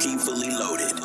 keep fully loaded.